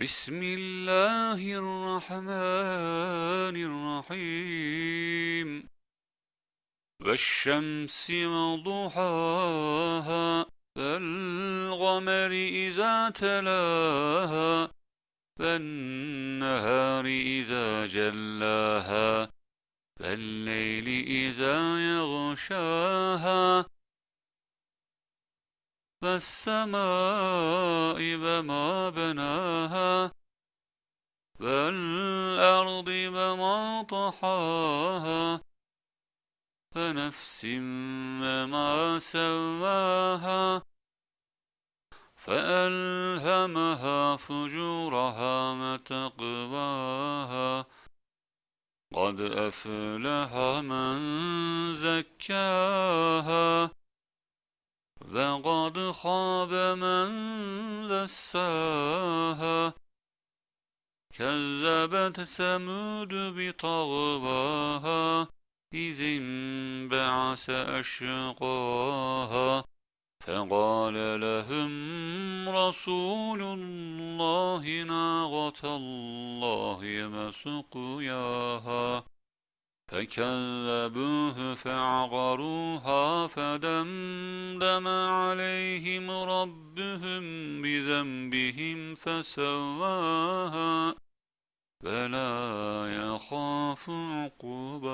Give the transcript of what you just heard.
بسم الله الرحمن الرحيم. والشمس وضحاها والقمر إذا تلاها والنهار إذا جلاها والليل إذا يغشاها والسماء وما بناها والأرض وما طحاها فنفس وما سواها فألهمها فجورها وتقواها قد أفلح من زكاها وقد خاب من دساها. كذبت ثمود بطغواها إذ انبعث أشقاها. فقال لهم رسول الله ناغة الله وسقياها فكذبوه فعقروها فدمدم عليهم ربهم بذنبهم فسواها فلا يخاف عقباها